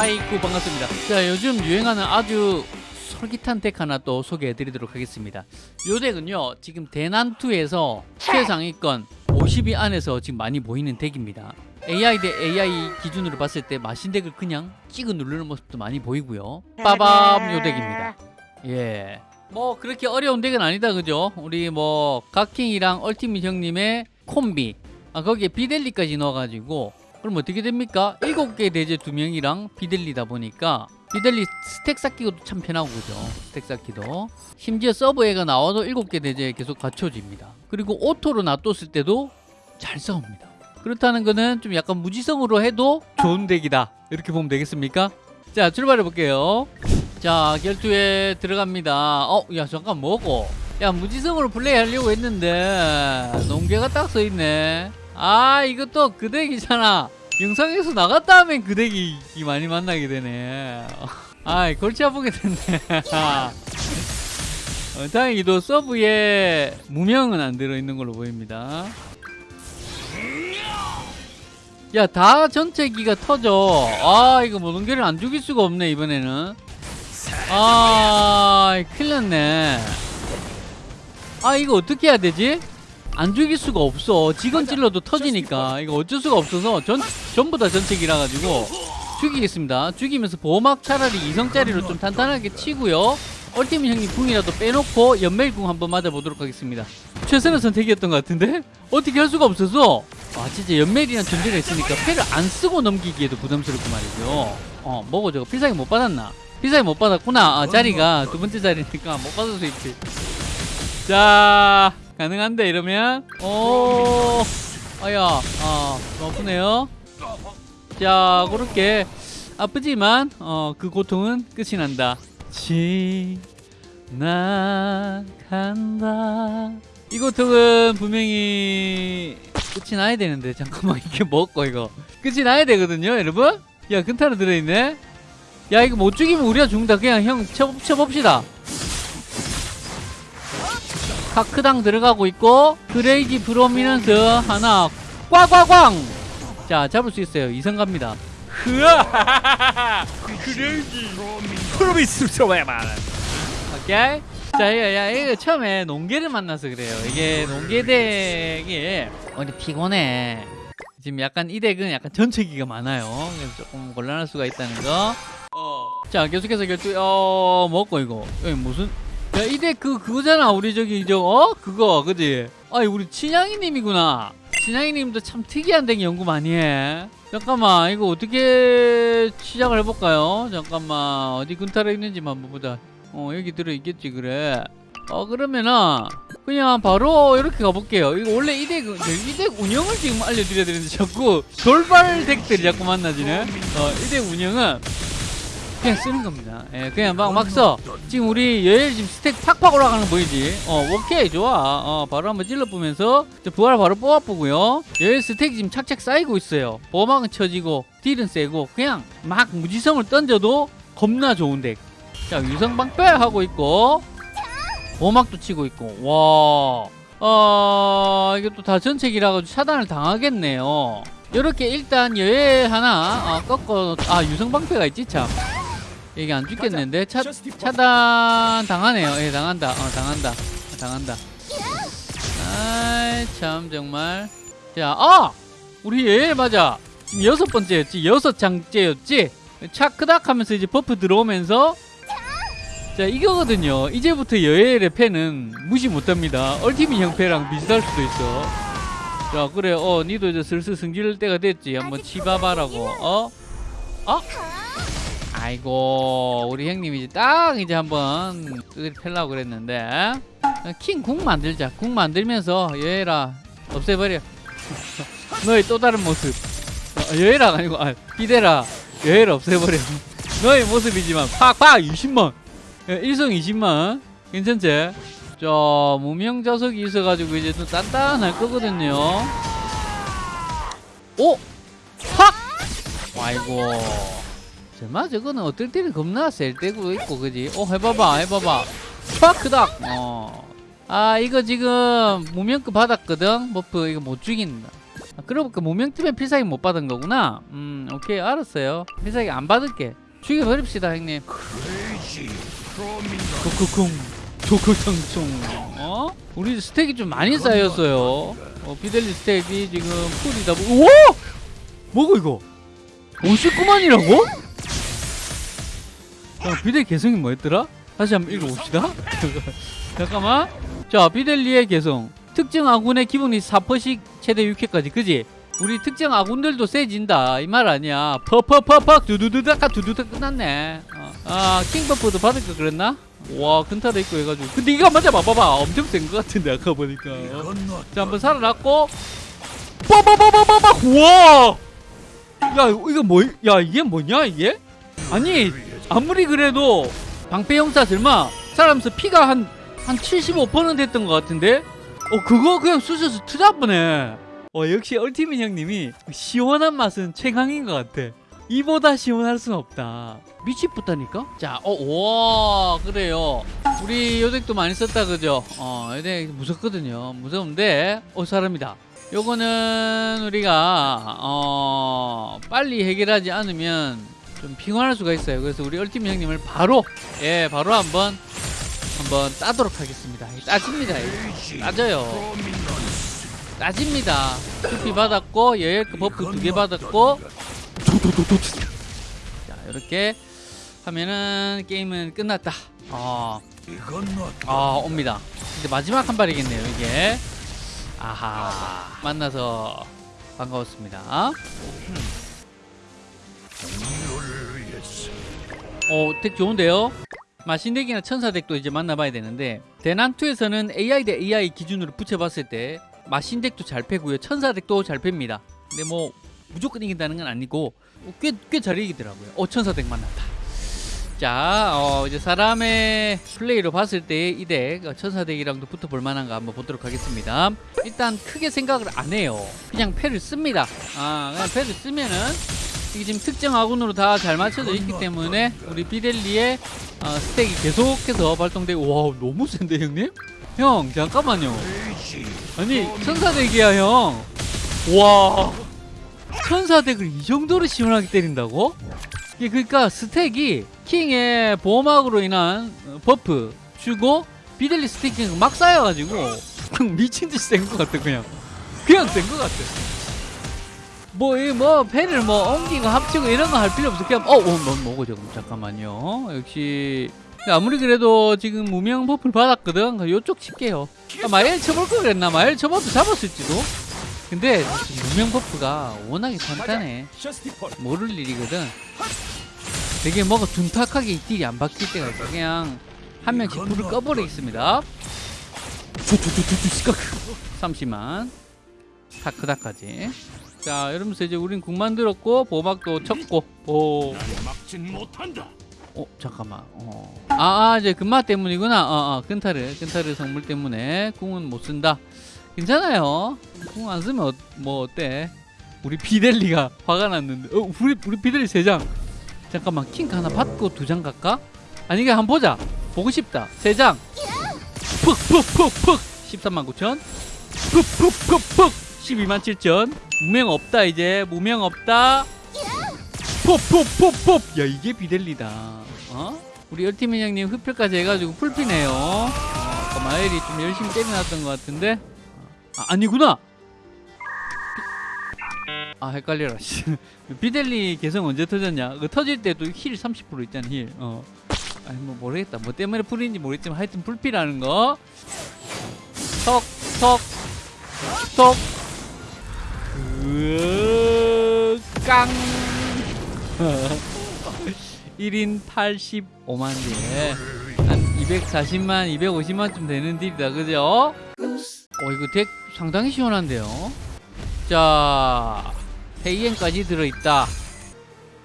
하이쿠 반갑습니다. 자 요즘 유행하는 아주 솔깃한 덱 하나 또 소개해 드리도록 하겠습니다. 요 덱은요 지금 대난투에서 최상위권 50위 안에서 지금 많이 보이는 덱입니다. AI 대 AI 기준으로 봤을 때 마신 덱을 그냥 찍어 누르는 모습도 많이 보이고요. 빠밤 요 덱입니다. 예. 뭐 그렇게 어려운 덱은 아니다 그죠? 우리 뭐 각킹이랑 얼티밋 형님의 콤비 아 거기에 비델리까지 넣어가지고 그럼 어떻게 됩니까? 7개 대죄 2명이랑 비델리다 보니까 비델리 stack 쌓기도 참 편하고 그죠? stack 쌓기도. 심지어 sub 애가 나와도 7개 대죄에 계속 갖춰집니다. 그리고 auto로 놔뒀을 때도 잘 싸웁니다. 그렇다는 거는 좀 약간 무지성으로 해도 좋은 deck이다. 이렇게 보면 되겠습니까? 자 출발해 볼게요. 자 결투에 들어갑니다. 어 야 잠깐 뭐고? 야 무지성으로 플레이하려고 했는데 농계가 딱 써있네 아 이것도 그 덱이잖아. 영상에서 나갔다 하면 그 덱이 많이 만나게 되네. 아이 골치 아프게 됐네. 어, 다행히도 서브에 무명은 안 들어있는 걸로 보입니다. 야 다 전체 기가 터져. 아 이거 뭐 농계를 안 죽일 수가 없네 이번에는. 아 큰일 났네. 아 이거 어떻게 해야 되지? 안 죽일 수가 없어. 직원 찔러도 터지니까. 이거 어쩔 수가 없어서 전, 전부 다 전책이라 가지고 죽이겠습니다. 죽이면서 보호막 차라리 이성짜리로 좀 탄탄하게 치고요. 얼티밋 형님 궁이라도 빼놓고 연멜궁 한번 맞아보도록 하겠습니다. 최선의 선택이었던 것 같은데? 어떻게 할 수가 없어서? 아 진짜 연멜이란 존재가 있으니까 패를 안 쓰고 넘기기에도 부담스럽고 말이죠. 어 뭐고 저거 필살기 못 받았나? 필살기 못 받았구나. 아, 자리가 두 번째 자리니까 못 받을 수 있지. 자 가능한데 이러면? 오 아야 아좀 아프네요. 자 그렇게 아프지만 어 그 고통은 끝이 난다. 지나간다. 이 고통은 분명히 끝이 나야 되는데 잠깐만 이게 뭐고 이거? 끝이 나야 되거든요 여러분? 야 근타로 들어있네. 야 이거 못 죽이면 우리가 죽는다. 그냥 형 쳐, 쳐봅시다 카크당 들어가고 있고 크레이지 브로미넌스 하나 꽝꽝꽝 자 잡을 수 있어요. 이성 갑니다. 흐아! 크레이지 프로미스 소외만 오케이. 자 이거 야 이거 처음에 농계를 만나서 그래요. 이게 농계 덱이 어디 피곤해. 지금 약간 이 덱은 약간 전체기가 많아요. 그래서 조금 곤란할 수가 있다는 거. 어. 자 계속해서 결투 어 먹고 이거. 여기 무슨 야 이덱 그 그거잖아 우리 저기 저 어? 그거 그지? 아이 우리 친양이님이구나. 친양이님도 참 특이한 덱 연구 많이 해. 잠깐만 이거 어떻게 시작을 해볼까요? 잠깐만 어디 근타로 있는지만 한번 보자. 어 여기 들어있겠지 그래. 어 그러면은 그냥 바로 이렇게 가볼게요. 이거 원래 이덱 이덱 운영을 지금 알려드려야 되는데 자꾸 돌발 덱들이 자꾸 만나지네. 어 이덱 운영은 그냥 쓰는 겁니다. 예 그냥 막 막 써. 지금 우리 여엘 지금 스택 팍팍 올라가는 거 보이지? 어 오케이 좋아. 어 바로 한번 찔러보면서 부활 바로 뽑아보고요. 여엘 스택 지금 착착 쌓이고 있어요. 보막은 쳐지고 딜은 세고 그냥 막 무지성을 던져도 겁나 좋은 덱. 자 유성 방패 하고 있고 보막도 치고 있고. 와. 어, 이게 또 다 전책이라 가지고 차단을 당하겠네요. 이렇게 일단 여에 하나 어, 꺾어 아 유성 방패가 있지? 참. 이게 안 죽겠는데 차, 차단 당하네요. 예, 당한다. 어, 당한다. 어, 당한다. 아이 참 정말. 자, 아 우리 예 맞아. 여섯 번째였지. 여섯 장째였지. 차크닥 하면서 이제 버프 들어오면서 자 이거거든요 이제부터 여엘의 패는 무시 못합니다 얼티밋 형패랑 비슷할 수도 있어 자 그래 어 니도 이제 슬슬 승질 때가 됐지 한번 치봐봐라고 어? 어? 아이고 우리 형님 이제 딱 이제 한번 펴려고 그랬는데 킹 궁 만들자. 궁 만들면서 여엘아 없애버려. 너의 또 다른 모습. 어, 여엘아 아니고 아 비대라. 여엘 없애버려. 너의 모습이지만 팍팍! 20만. 예, 1성 20만. 괜찮지? 자 무명 자석이 있어가지고 이제 또 단단할 거거든요. 오! 팍! 아이고 정말 저거는 어떨 때는 겁나 셀 때고 있고 그지? 어 해봐봐 해봐봐. 팍 크닥! 어. 아 이거 지금 무명급 받았거든? 버프 이거 못 죽인다. 아, 그러고 보니까 무명 때문에 필살기 못 받은 거구나? 음 오케이 알았어요. 필살기 안 받을게. 죽여버립시다 형님. 코코콩 조코청총 어? 우리 스택이 좀 많이 쌓였어요. 어, 비델리 스택이 지금 풀이다. 보 우와! 뭐고 이거? 59만이라고? 야, 비델 개성이 뭐였더라? 다시 한번 읽어봅시다 잠깐만 자 비델리의 개성 특정 아군의 기본이 4%씩 최대 6회까지 그지? 우리 특정 아군들도 세진다 이 말 아니야 퍼퍼퍼퍼 두두두다가 두두다 끝났네 어. 아 킹버프도 받을 거 그랬나? 와 근타도 있고 해가지고 근데 이거 맞아 봐봐봐 엄청 센거 같은데 아까 보니까 어. 자 한번 살아났고 빠바바바바바 우와 야 이거 뭐 야 이게 뭐냐 이게 아니 아무리 그래도 방패 형사 설마 살아면서 피가 한 한 75% 됐던 것 같은데? 어 그거 그냥 쑤셔서 투잡보네. 어 역시 얼티민 형님이 시원한 맛은 최강인 것 같아. 이보다 시원할 순 없다. 미치겠다니까? 자 어 와 그래요. 우리 요덱도 많이 썼다 그죠? 어 요덱 무섭거든요. 무서운데 어 사람이다. 요거는 우리가 어 빨리 해결하지 않으면 좀 피곤할 수가 있어요. 그래서 우리 얼티민 형님을 바로 예 바로 한번 한번 따도록 하겠습니다. 따집니다. 따져요. 따집니다. 투피 받았고 여열그 버프 두 개 받았고. 자 이렇게 하면은 게임은 끝났다. 어, 아 옵니다. 이제 마지막 한 발이겠네요 이게. 아하. 만나서 반가웠습니다 어, 덱 좋은데요? 마신덱이나 천사덱도 이제 만나봐야 되는데 대난2에서는 AI 대 AI 기준으로 붙여봤을 때 마신덱도 잘 패고요. 천사덱도 잘 팹니다. 근데 뭐 무조건 이긴다는 건 아니고 꽤 꽤 잘 이기더라고요. 어 천사덱 만났다. 자 어, 이제 사람의 플레이로 봤을 때 이 덱 천사덱이랑도 붙어볼 만한가 한번 보도록 하겠습니다. 일단 크게 생각을 안 해요. 그냥 패를 씁니다. 아 그냥 패를 쓰면은 이게 지금 특정 아군으로 다 잘 맞춰져 있기 때문에 우리 비델리의 어, 스택이 계속해서 발동되고 와 너무 센데 형님? 형 잠깐만요. 아니 천사덱이야 형와. 천사deck을 이 정도로 시원하게 때린다고? 그러니까 stack이 킹의 보호막으로 인한 어, buff 주고 비델리 stack이 막 쌓여가지고 미친듯이 센 것 같아 그냥. 그냥 센 것 같아 뭐, 이 뭐, 패를 뭐, 옮기고 합치고 이런 거 할 필요 없어. 그냥, 어, 어, 뭐, 뭐고, 지금. 잠깐만요. 역시. 아무리 그래도 지금 무명 buff를 받았거든. 요쪽 칠게요. 아, 마엘 쳐볼 걸 그랬나? 마엘 쳐봐도 잡았을지도. 근데 무명 버프가 워낙에 탄탄해. 모를 일이거든. 되게 뭐가 둔탁하게 이 딜이 안 바뀔 때가 있어. 그냥 한 명씩 불을 꺼버리겠습니다. 30만. 다크다까지. 자, 이러면서 이제 우린 국 만들었고 보막도 쳤고. 오. 어, 잠깐만. 어. 아, 아, 이제 금마 때문이구나. 어, 어, 근타르, 근타르 성물 때문에 궁은 못 쓴다. 괜찮아요. 궁 안 쓰면 어, 뭐 어때? 우리 비델리가 화가 났는데. 어, 우리 우리 비델리 세 장. 잠깐만, 킹 하나 받고 두 장 갈까? 아니 이게 한 번 보자. 보고 싶다. 세 장. 푹푹푹푹 13만 9천. 푹푹푹푹 12만 7천. 무명 없다 이제. 무명 없다. 푹푹푹푹 야 이게 비델리다. 어? 우리 열티민 형님 흡혈까지 해가지고 풀피네요. 어, 아까 마엘이 좀 열심히 때려놨던 것 같은데. 아, 아니구나. 비- 아 헷갈려라. 씨. 비델리 개성 언제 터졌냐? 그 터질 때도 heal 30% 있잖아 heal. 어. 아니 뭐 모르겠다. 뭐 때문에 full인지 모르겠지만 하여튼 full피라는 거. 턱, 턱, 턱. 으, 깡. 1인 85만 딜. 한 240만, 250만쯤 되는 딜이다. 그죠? 어, 이거 덱 상당히 시원한데요. 자, 페이엔까지 들어있다.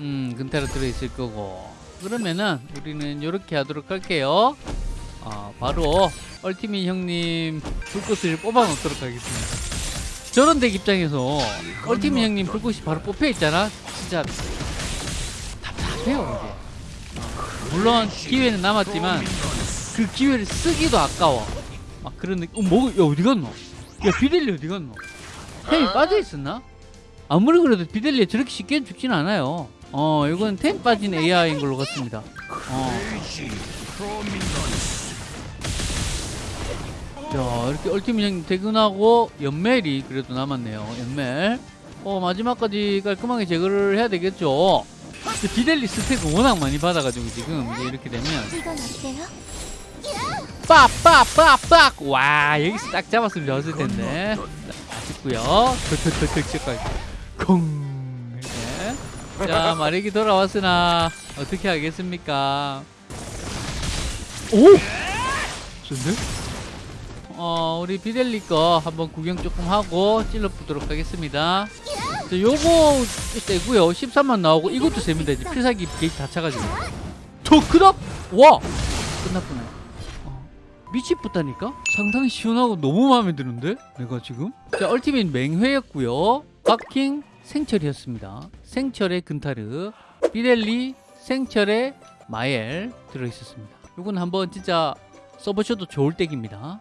음, 근타로 들어있을 거고. 그러면은 우리는 이렇게 하도록 할게요. 어, 바로 얼티민 형님 불꽃을 뽑아 놓도록 하겠습니다. 저런 덱 입장에서 얼티민 형님 불꽃이 바로 뽑혀 있잖아. 진짜 답답해요 이게. 어, 물론 기회는 남았지만 그 기회를 쓰기도 아까워. 막 그런 느낌. 어, 뭐, 야 어디 갔노? 야 비델리 어디 갔노? 템이 빠져 있었나? 아무리 그래도 비델리에 저렇게 쉽게 죽진 않아요. 어, 이건 템 빠진 AI인 걸로 같습니다. 어. 자, 이렇게 얼티밋 형님 퇴근하고 연멜이 그래도 남았네요. 연멜. 어, 마지막까지 깔끔하게 제거를 해야 되겠죠. 비델리 스택을 워낙 많이 받아가지고 지금 이제 이렇게 되면? 빡빡빡빡 와 여기서 딱 잡았으면 좋았을 텐데 아쉽고요 득득득득 콩 이렇게 자 마력이 돌아왔으나 어떻게 하겠습니까 오 좋네 어 우리 비델리 거 한번 구경 조금 하고 찔러 보도록 하겠습니다 자 요거 세고요 13만 나오고 이것도 셉니다 이제 필살기 게이트 다 차가지고 더 크다 와 끝났구나 어, 미치겠다니까? 상당히 시원하고 너무 마음에 드는데? 내가 지금? 자, 얼티밋 맹회였고요 바킹 생철이었습니다. 생철의 근타르, 비델리, 생철의 마엘 들어있었습니다. 이건 한번 진짜 써보셔도 좋을 덱입니다.